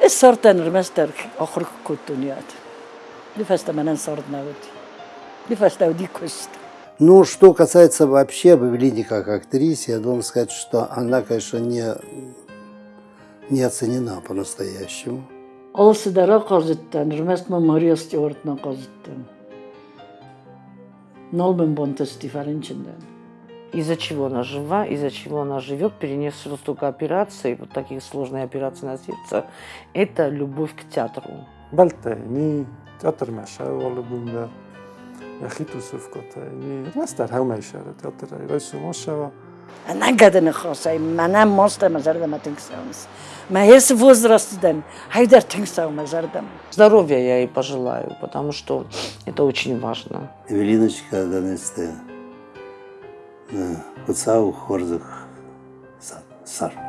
Rmester охр кутуниат. Ли фаста манан сорднавд. Ли фаста дикост. Ну, что касается вообще Эвелины как актрисе, я должен сказать, что она, конечно, не, не оценена по-настоящему. Олсы дара казыттан, рмест Мария Стюартна казыттан. Нолбен бонтес дифференченден. Из-за чего она жива, из-за чего она живет, перенесла столько операций, вот таких сложных операций на сердце, это любовь к театру. Teater ei raisu mossava. Она гадана хосай, мана моста мазарда матинксаумс. Ма ес возрастдан, хайдар тинксау мазардам. Здоровья я ей пожелаю, потому что это очень важно. Эвелиночка Данесте, Хуцау Хорзах Сар.